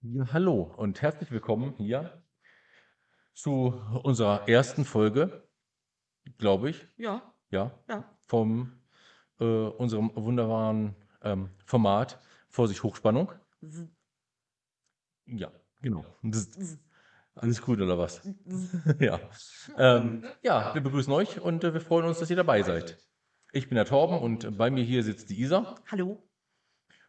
Ja, hallo und herzlich willkommen hier zu unserer ersten Folge, glaube ich, Ja, ja, ja. vom äh, unserem wunderbaren ähm, Format Vorsicht Hochspannung. Ja, genau. Das, alles gut oder was? Ja. Ähm, ja, wir begrüßen euch und äh, wir freuen uns, dass ihr dabei seid. Ich bin der Torben und bei mir hier sitzt die Isa. Hallo.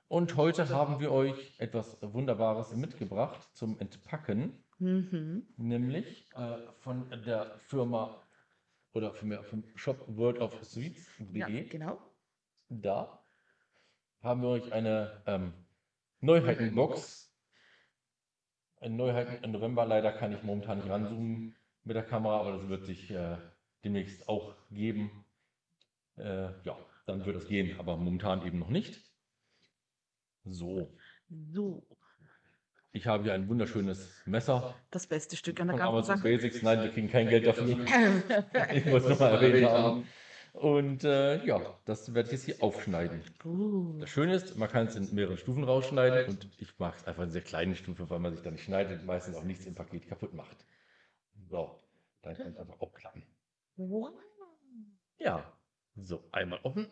Und heute haben wir euch etwas Wunderbares mitgebracht zum Entpacken. Mhm. Nämlich äh, von der Firma oder vielmehr vom Shop World of Ja, Sweets.de. genau. Da haben wir euch eine ähm, Neuheitenbox. Eine Neuheiten im November. Leider kann ich momentan nicht ranzoomen mit der Kamera, aber das wird sich äh, demnächst auch geben. Äh, ja, dann wird es gehen, aber momentan eben noch nicht. So, So, ich habe hier ein wunderschönes Messer das beste Stück an der ganzen Amazon Sache. Basics. Nein, wir kriegen kein Geld dafür. Ich muss nochmal erwähnt haben. Und äh, ja, das werde ich jetzt hier aufschneiden. Uh, Das Schöne ist, man kann es in mehreren Stufen rausschneiden und ich mag es einfach in sehr kleinen Stufen, weil man sich da nicht schneidet und meistens auch nichts im Paket kaputt macht. So, dann kann es einfach aufklappen. wow. Ja, so, einmal offen,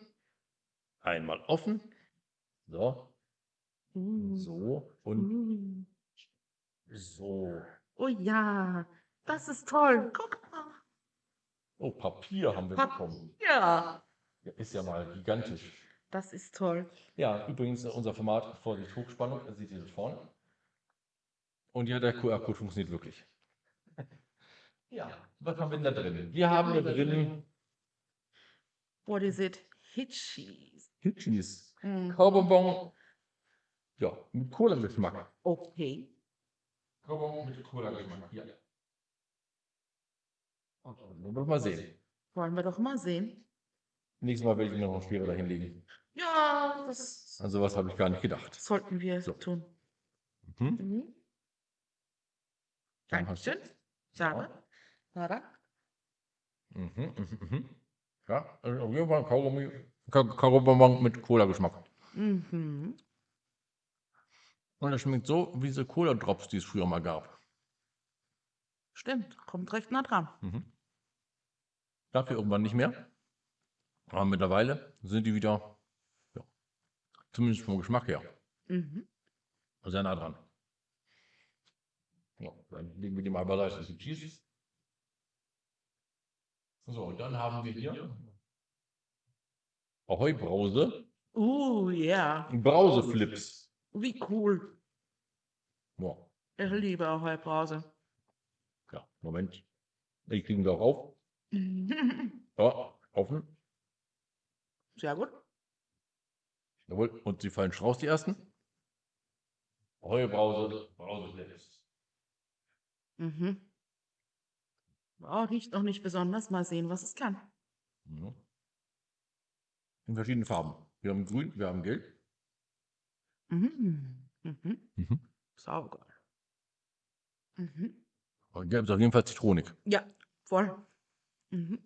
einmal offen, so, so und uh. so. Oh ja, das ist toll. Guck mal. Oh, Papier haben wir bekommen. Ja, ist ja mal gigantisch. das ist toll. Ja, übrigens äh, unser Format Vorsicht Hochspannung, das seht ihr das vorne. Und ja, der QR-Code funktioniert wirklich. Ja, was haben wir denn da drin? Wir haben da drin What is it? Hitchies. Hitchis, Mm. Kaubonbon, ja, mit Cola-Geschmack. Okay. Kaubonbon mit Cola-Geschmack, ja. Und dann wollen wir mal sehen. Wollen wir doch mal sehen. Nächstes Mal werde ich mir noch schwerer dahinlegen. Ja, das An sowas habe ich gar nicht gedacht. sollten wir So. tun. Mhm. Mhm. Dankeschön. Schade. Nada. Mhm, mhm, mhm. Ja, also auf jeden Fall Kaugummi, Ka- Kaubonbon mit Cola-Geschmack. Mhm. Und das schmeckt so wie diese Cola-Drops, die es früher mal gab. Stimmt, kommt recht nah dran. Mhm. Dafür irgendwann nicht mehr. Aber mittlerweile sind die wieder, ja, zumindest vom Geschmack her, Mhm. sehr nah dran. Ja, dann legen wir die mal beiseite, die Cheese. So, und dann haben wir hier Ahoi Brause, Uh, ja. Brauseflips. Wie cool. Ja, Ich liebe Ahoi Brause. ja, Moment. Die kriegen wir auch auf. Ja, offen. Sehr gut. Jawohl, und sie fallen schon raus, die ersten. Ahoi Brause, Brauseflips. Mhm. Oh, riecht noch nicht besonders. Mal sehen, was es kann. Ja. In verschiedenen Farben. Wir haben grün, wir haben gelb. Mhm. Mhm. Mhm. Saugeil. Mhm. Und gelb ist auf jeden Fall zitronig. Ja, voll. Mhm.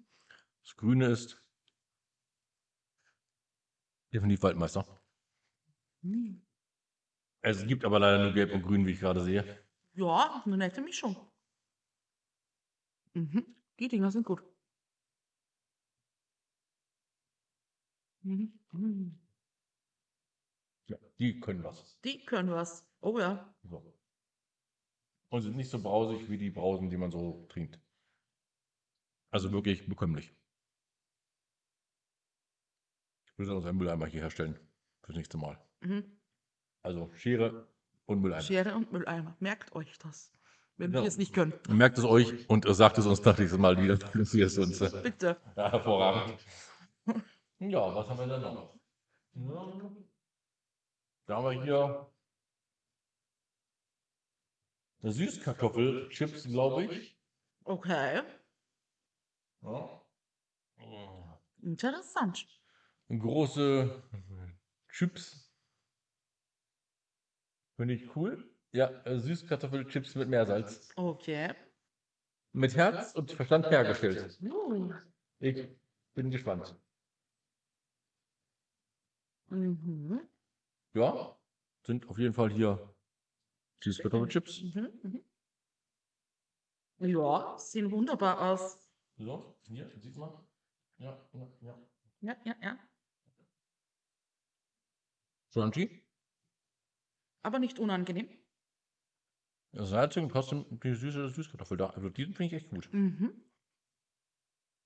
Das grüne ist definitiv Waldmeister. Mhm. Es gibt aber leider nur gelb und grün, wie ich gerade sehe. Ja, eine nette Mischung. Mhm. Die Dinger sind gut. Mhm. Mhm. Ja, die können was. Die können was. Oh ja. So. Und sind nicht so brausig wie die Brausen, die man so trinkt. Also wirklich bekömmlich. Ich würde uns einen Mülleimer hier herstellen. Fürs nächste Mal. Mhm. Also Schere und Mülleimer. Schere und Mülleimer. Merkt euch das. Wenn Ja. wir es nicht können. Merkt es euch und sagt es uns das nächste Mal wieder. Das hier ist uns. Bitte. ja, hervorragend. Ja, was haben wir denn noch? Ja, Da haben wir hier eine Süßkartoffelchips, glaube ich. Okay. Ja. Interessant. Große Chips. Finde ich cool. Ja, äh, Süßkartoffelchips mit Meersalz. Okay. Mit Herz und Verstand hergestellt. Ich bin gespannt. Mhm. Ja, sind auf jeden Fall hier Süßkartoffelchips. Mhm, mhm. Ja, sehen wunderbar aus. So, hier, siehst du mal. Ja, ja, ja. Ja, ja, ja. Crunchy. Aber nicht unangenehm. Salzig und trotzdem die süße Süßkartoffel da. Also die finde ich echt gut. Mhm.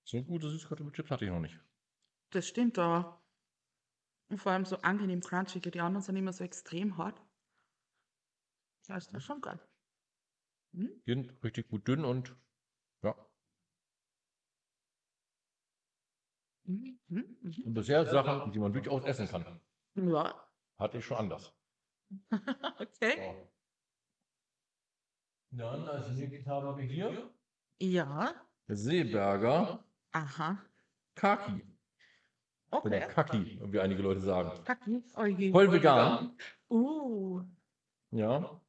So gute Süßkartoffelchips hatte ich noch nicht. Das stimmt, aber und vor allem so angenehm crunchig. Die anderen sind immer so extrem hart. Das ist schon geil. Mhm. Die sind richtig gut dünn und ja. Mhm. Mhm. Mhm. Und bisher Sachen, die man durchaus essen kann. Ja, Hatte ich schon anders. okay. Dann als nächstes haben wir hier Ja, Seeberger aha. Kaki. Oder Okay. Kaki, wie einige Leute sagen. Kaki. Oh je. Voll vegan. Uh. Ja.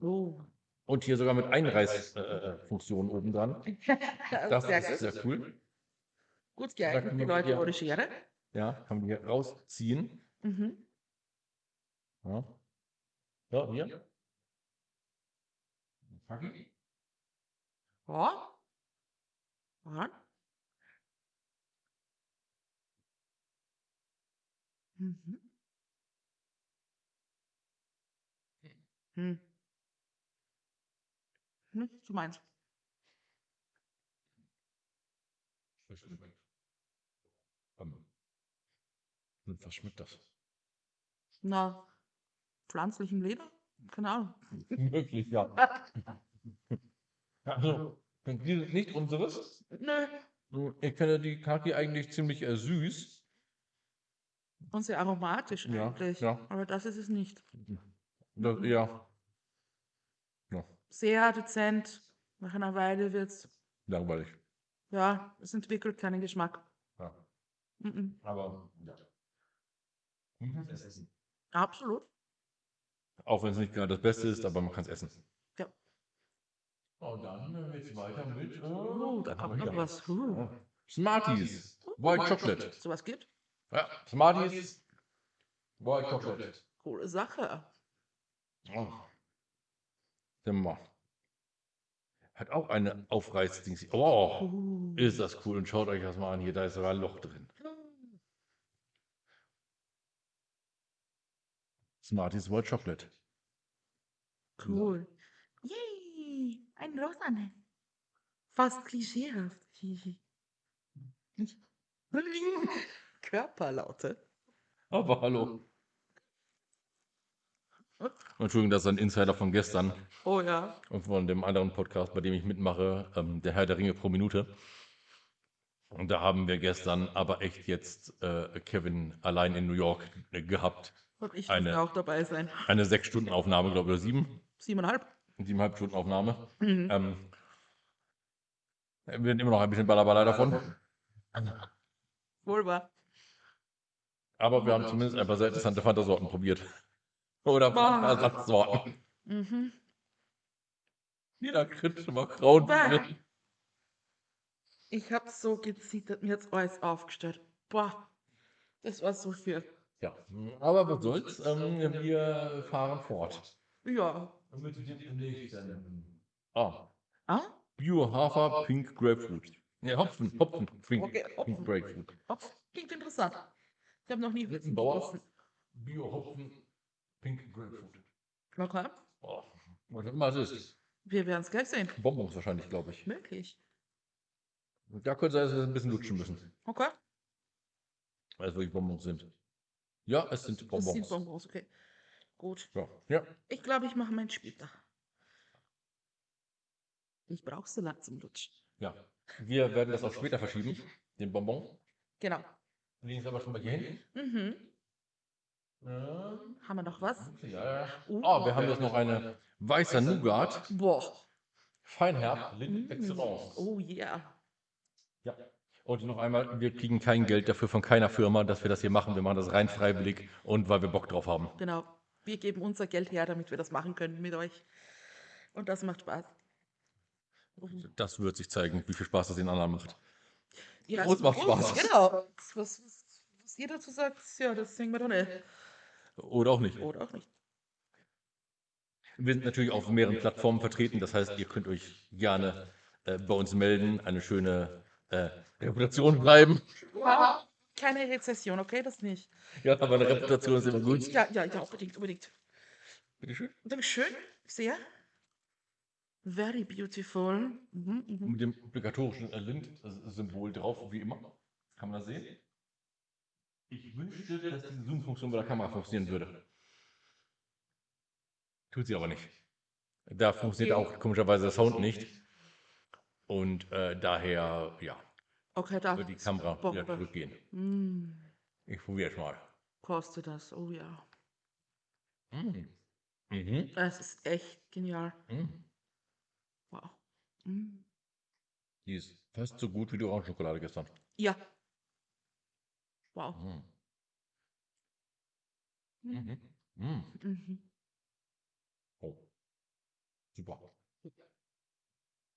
Oh. Und hier sogar mit Einreißfunktion oben dran. Das sehr ist geil. sehr cool. Gut geeignet, die Leute ja. ohne Schere. Ja, kann man hier rausziehen. Mhm. Ja. Ja, hier. Kaki. Ja. Ja. Mhm. Hm. Hm, du meinst. Ähm, und was schmeckt das? Na, pflanzlichem Leder? Keine Ahnung. Möglich, ja. Also, die sind nicht unseres. Nö. Ich kenne die Kaki eigentlich ziemlich äh, süß. Und sehr aromatisch Ja, eigentlich. ja. Aber das ist es nicht. Das, ja. Ja, Sehr dezent. Nach einer Weile wird es, langweilig. ja, es entwickelt keinen Geschmack. Ja. Mhm. Aber ja. Man kann es essen. Absolut. Auch wenn es nicht gerade das Beste ist, aber man kann es essen. Ja. Und dann geht es weiter mit. Äh, Oh, da kommt noch was. Uh. Smarties. White Chocolate. Sowas gibt? Ja, Smarties. White Chocolate. Coole Sache. Oh. Mal. Hat auch eine Aufreißdings. Oh, Uh. ist das cool. Und schaut euch das mal an. Hier, da ist sogar ein Loch drin. Smarties White Chocolate. Cool. Yay, ein Rosanne. Fast klischeehaft. Körperlaute. Aber hallo. Entschuldigung, das ist ein Insider von gestern Oh ja. und von dem anderen Podcast, bei dem ich mitmache, ähm, der Herr der Ringe pro Minute. Und da haben wir gestern aber echt jetzt äh, Kevin allein in New York äh, gehabt. Und ich Eine- muss auch dabei sein. Eine sechs Stunden Aufnahme, glaube ich, oder sieben. Siebeneinhalb. Siebeneinhalb Stunden Aufnahme. Mhm. Ähm, wir werden immer noch ein bisschen Ballerballer davon. Wohl wahr. Aber wir haben zumindest ein paar sehr interessante Fantasorten probiert. Oder. Ersatzsorten. Mhm. Jeder kriegt schon mal Kraut. Bäh. Ich habe so gezittert, mir jetzt alles aufgestellt. Boah, das war so viel. Ja, aber was soll's, ähm, wir fahren fort. Ja. Ah, Ah? Bio-Hafer, Pink Grapefruit. Ne, Hopfen, Hopfen, Pink, Okay, Pink Hopfen. Grapefruit. Oh, klingt interessant. Ich habe noch nie Hopfen Bauer. gegessen. Bio-Hopfen, Pink Grapefruit. Okay. Oh, was immer es ist. Wir werden es gleich sehen. Bonbons wahrscheinlich, glaube ich. Möglich. Da könnte sein, dass wir ein bisschen lutschen müssen, Okay. weil es wirklich Bonbons sind. Ja, es sind Bonbons. sind Bonbons, okay. Gut. Ja, ja. Ich glaube, ich mache meinen später. Ich brauche Salat zum Lutschen. ja. Wir werden das auch später verschieben, den Bonbon. Genau. Legen es aber schon mal hier hin. Mhm. Ähm, Haben wir noch was? Ja, ja. Uh. Oh, wir haben jetzt noch eine weißer Nougat, Boah. Feinherb, Mm. Excellence. Oh yeah. Ja. Und noch einmal, wir kriegen kein Geld dafür von keiner Firma, dass wir das hier machen. Wir machen das rein freiwillig und weil wir Bock drauf haben. Genau. Wir geben unser Geld her, damit wir das machen können mit euch. Und das macht Spaß. Das wird sich zeigen, wie viel Spaß das den anderen macht. Ja, Uns macht Spaß. Genau. Was, was, was ihr dazu sagt, ja, das wir dann nicht. Oder auch nicht. Oder auch nicht. Wir sind natürlich auf mehreren Plattformen vertreten. Das heißt, ihr könnt euch gerne äh, bei uns melden, eine schöne äh, Reputation bleiben. Keine Rezession, okay? Das nicht. Ja, aber eine Reputation ist immer gut. Ja, ja, ja, unbedingt, unbedingt. Bitteschön. Dankeschön. Sehr. Very beautiful. Mhm, mhm. Mit dem obligatorischen Lind-Symbol drauf, wie immer. Kann man das sehen? Ich wünschte, dass diese Zoom-Funktion bei der Kamera funktionieren würde. Tut sie aber nicht. Da funktioniert auch komischerweise der Sound nicht. Und äh, daher, ja, Okay, da. wird die Kamera wieder zurückgehen. Mm, Ich probiere es mal. kostet das, oh ja. Mhm. Mhm. Es ist echt genial. Mhm. Wow. Mm. Die ist fast so gut wie die Orangenschokolade gestern. Ja. Wow. Mhm. Mhm. Mhm. Mhm. Mhm. Oh. Super.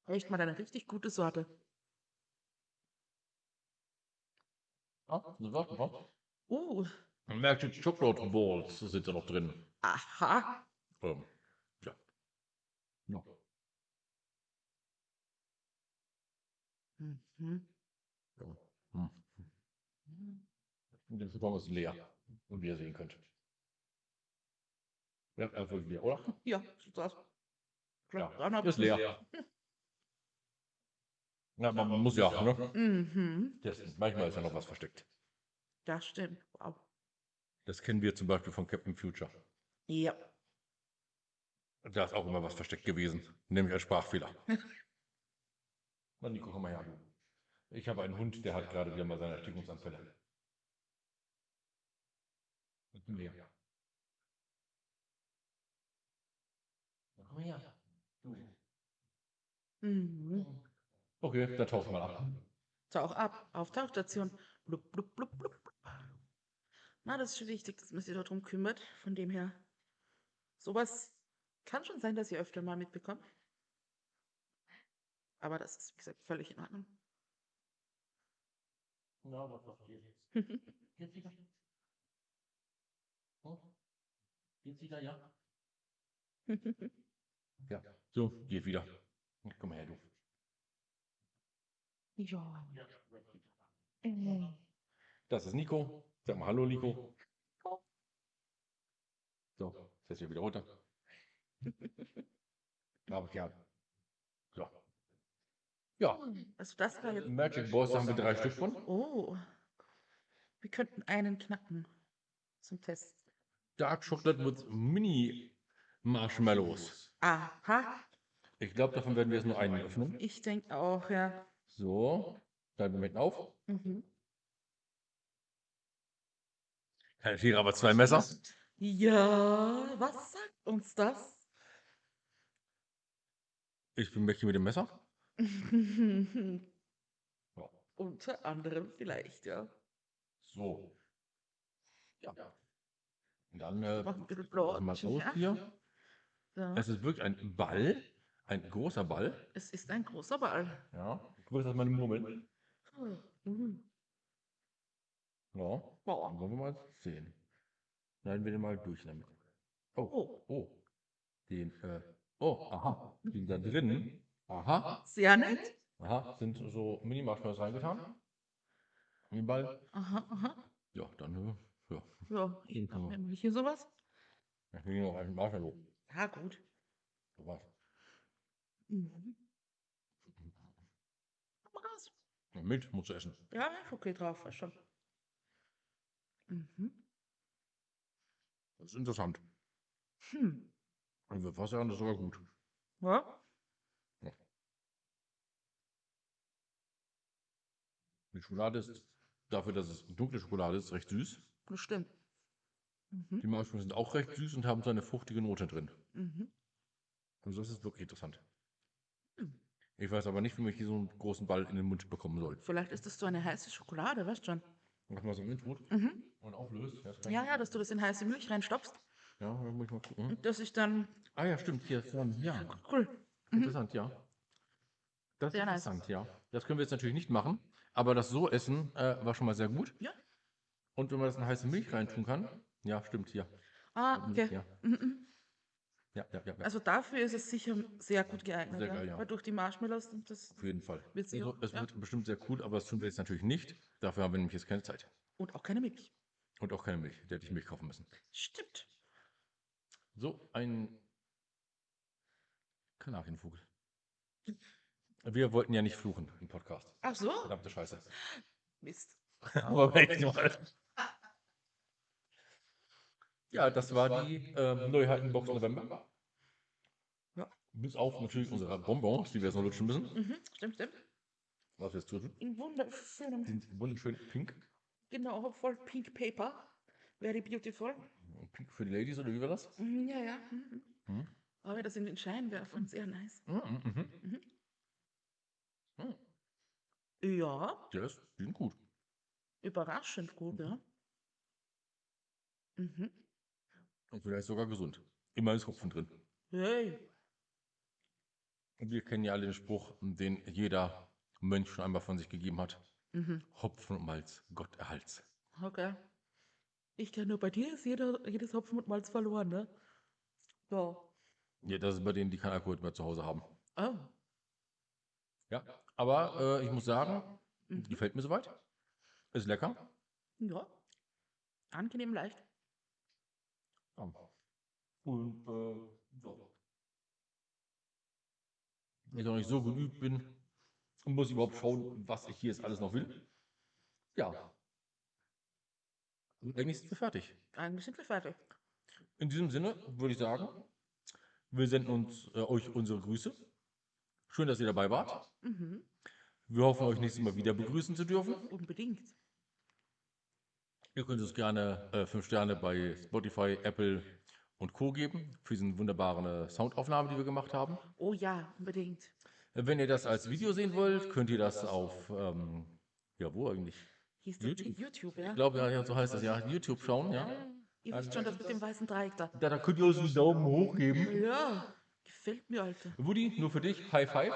Echt mal eine richtig gute Sorte. Ah, war's noch. Uh, Man merkt, die Chocolate Balls sind da noch drin. aha. Ähm, ja. Ja. Mhm. ja. Hm. Der Karton ist leer. Und wie ihr sehen könnt. Ja, er ist wirklich leer, oder? Ja, so das. Ja, Dreieinhalb ist leer. Ja, man muss ja, ne? Mhm. Testen. Manchmal ist ja noch was versteckt. Das stimmt. Wow. Das kennen wir zum Beispiel von Captain Future. Ja. Da ist auch immer was versteckt gewesen. Nämlich ein Sprachfehler. Na, Nico, komm mal her. Ich habe einen Hund, der hat gerade wieder mal seine Erstickungsanfälle. Und mehr. Komm her. Du. Mhm. Okay, dann tauchen wir mal ab. Tauch ab. Auf Tauchstation. Blub, blub, blub, blub. blub. Na, das ist schon wichtig, dass man sich darum kümmert. Von dem her. Sowas kann schon sein, dass ihr öfter mal mitbekommt. Aber das ist, wie gesagt, völlig in Ordnung. Na, was ihr jetzt? Jetzt wieder? Oh? Jetzt wieder, ja? Ja. So, geht wieder. Komm her, du. ja. Mhm. Das ist Nico. Sag mal Hallo, Nico. So, setz dich wieder runter. Aber ja. Ja, Also das war jetzt. Magic Balls, da haben wir drei Stück von. Oh. Wir könnten einen knacken. Zum Test. Dark Chocolate with Mini Marshmallows. Aha. Ich glaube, davon werden wir jetzt nur einen öffnen. Ich denke auch, ja. So, dann Moment auf. Mhm. Keine Tiere, aber zwei Messer. Ja, was sagt uns das? Ich bin Mäckchen mit dem Messer. Ja. Unter anderem vielleicht, ja. So. Ja. Und dann äh, machen wir es aus Ja. hier. So. Es ist wirklich ein Ball, ein großer Ball. Es ist ein großer Ball. Ja. Das mal murmeln. Mhm. Ja. Dann wollen wir mal sehen. Schneiden wir den mal durch damit. Oh, Oh, oh. Den, äh, oh, aha. Den da drin. Aha. sehr nett. Aha. Sind so Mini-Marshmallows reingetan. In den Ball. Aha, aha. Ja, dann, äh, ja. Ja, ich mache mir hier sowas. Kriegen wir noch einen Marshmallow. Ja, gut. So was. Mhm. Komm mal raus. Ja, Mit, musst du essen. Ja, okay drauf, war schon. Mhm. Das ist interessant. Hm. Ich würde fast sagen, das ist sogar gut. Ja. Die Schokolade ist, dafür, dass es dunkle Schokolade ist, recht süß. Das stimmt. Mhm. Die Marshmallows sind auch recht süß und haben so eine fruchtige Note drin. Mhm. Also das ist wirklich interessant. Hm. Ich weiß aber nicht, wie man hier so einen großen Ball in den Mund bekommen soll. Vielleicht ist das so eine heiße Schokolade, weißt schon. Was man so im Mund Mhm. und auflöst. Ja, Ja, dass du das in heiße Milch reinstopfst Ja, da muss ich mal gucken. und dass ich dann. Ah ja, stimmt, hier ist dran. Ja, Cool. Mhm. interessant, ja. Das ist Sehr nice. interessant, ja. Das können wir jetzt natürlich nicht machen, aber das so essen äh, war schon mal sehr gut. Ja. Und wenn man das in heiße Milch reintun kann, ja, stimmt, hier. Ah, okay. Ja. Mhm. Ja, ja, ja. ja. Also dafür ist es sicher sehr gut geeignet. Sehr geil, ja. Weil durch die Marshmallows und das Auf jeden Fall. Wird Also, es ja. wird bestimmt sehr cool, aber das tun wir jetzt natürlich nicht. Dafür haben wir nämlich jetzt keine Zeit. und auch keine Milch. Und auch keine Milch. Der hätte ich Milch kaufen müssen. Stimmt. So, ein Kanarienvogel. Wir wollten ja nicht fluchen im Podcast. Ach so? Verdammte Scheiße. Mist. Aber echt mal. Ja, das war die ähm, Neuheitenbox November. Ja, bis auf natürlich unsere Bonbons, die wir jetzt noch lutschen müssen. Mhm, stimmt, stimmt. Was wir jetzt tun. In wunderschönem, Die sind wunderschön pink. genau, voll Pink Paper. Very beautiful. Pink für die Ladies, oder wie war das? Mhm, ja, ja. Mhm. Mhm. Aber das in den Scheinwerfern, sehr nice. Mhm, mhm. Mhm. Mhm. Ja, Ja, das- die sind gut. überraschend gut, ja. Mhm. Und vielleicht sogar gesund. Immer ist Hopfen drin. Hey. Und wir kennen ja alle den Spruch, den jeder Mönch schon einmal von sich gegeben hat. Mhm. Hopfen und Malz, Gott erhalts. Okay. Ich kenne nur bei dir ist jeder, jedes Hopfen und Malz verloren, ne? Ja. Ja, das ist bei denen, die kein Alkohol mehr zu Hause haben. Oh. Ja, aber äh, ich muss sagen, Mhm. gefällt mir soweit. Ist lecker. Ja. Angenehm leicht. Ja. Und äh, ja. Wenn ich noch nicht so geübt bin, muss ich überhaupt schauen, was ich hier jetzt alles noch will. Ja. Und eigentlich sind wir fertig. Eigentlich sind wir fertig. In diesem Sinne würde ich sagen, wir senden uns äh, euch unsere Grüße. Schön, dass ihr dabei wart. Mhm. Wir hoffen, euch nächstes Mal wieder begrüßen zu dürfen. Unbedingt. Ihr könnt uns gerne äh, 5 Sterne bei Spotify, Apple und Co. geben für diese wunderbare Soundaufnahme, die wir gemacht haben. Oh ja, unbedingt. Äh, Wenn ihr das als Video sehen wollt, könnt ihr das auf, ähm, ja, wo eigentlich? YouTube? YouTube, ja? Ich glaube, ja, ja, so heißt das ja, YouTube schauen, ja. Ihr wisst schon, das mit dem weißen Dreieck da. Da, da könnt ihr uns einen Daumen hoch geben. Ja, gefällt mir, Alter. Woody, nur für dich, High Five.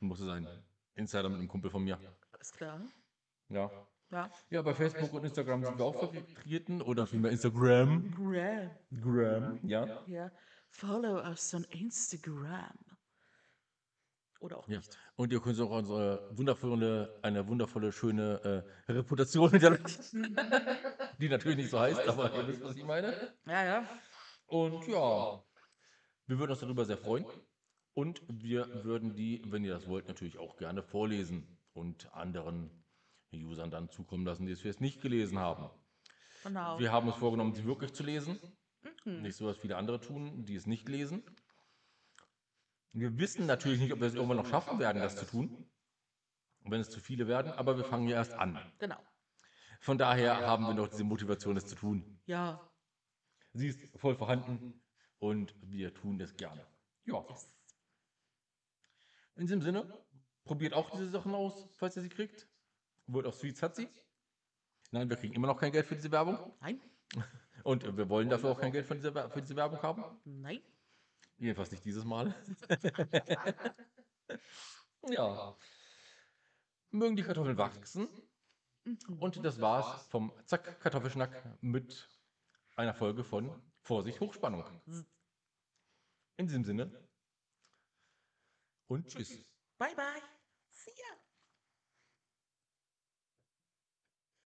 Musste sein. Insider mit einem Kumpel von mir. Alles klar. Ja. Ja. Ja, bei Facebook und Instagram sind wir auch vertreten. Oder vielmehr Instagram. Gram. Gram, ja. Ja. Follow us on Instagram. Oder auch Ja. nicht. Und ihr könnt auch unsere wundervolle, eine wundervolle, schöne äh, Reputation hinterlassen. Die natürlich nicht so heißt, aber ihr wisst, was ich meine. Ja, ja. Und ja, wir würden uns darüber sehr freuen. Und wir würden die, wenn ihr das wollt, natürlich auch gerne vorlesen und anderen Usern dann zukommen lassen, die es jetzt nicht gelesen haben. Genau. Wir haben uns vorgenommen, sie wirklich zu lesen. Mhm. Nicht so, was viele andere tun, die es nicht lesen. Wir wissen natürlich nicht, ob wir es irgendwann noch schaffen werden, das zu tun. Wenn es zu viele werden, aber wir fangen ja erst an. Genau. Von daher haben wir noch diese Motivation, es zu tun. Ja. Sie ist voll vorhanden und wir tun es gerne. Ja. In diesem Sinne, probiert auch diese Sachen aus, falls ihr sie kriegt. Wird auch Sweets hat sie. Nein, wir kriegen immer noch kein Geld für diese Werbung. Nein. Und wir wollen dafür auch kein Geld dieser, Wer- für diese Werbung haben. Nein. Jedenfalls nicht dieses Mal. ja. Mögen die Kartoffeln wachsen. Mhm. Und das war's vom Zack Kartoffelschnack mit einer Folge von Vorsicht Hochspannung. In diesem Sinne. Und tschüss. Bye, bye. See ya.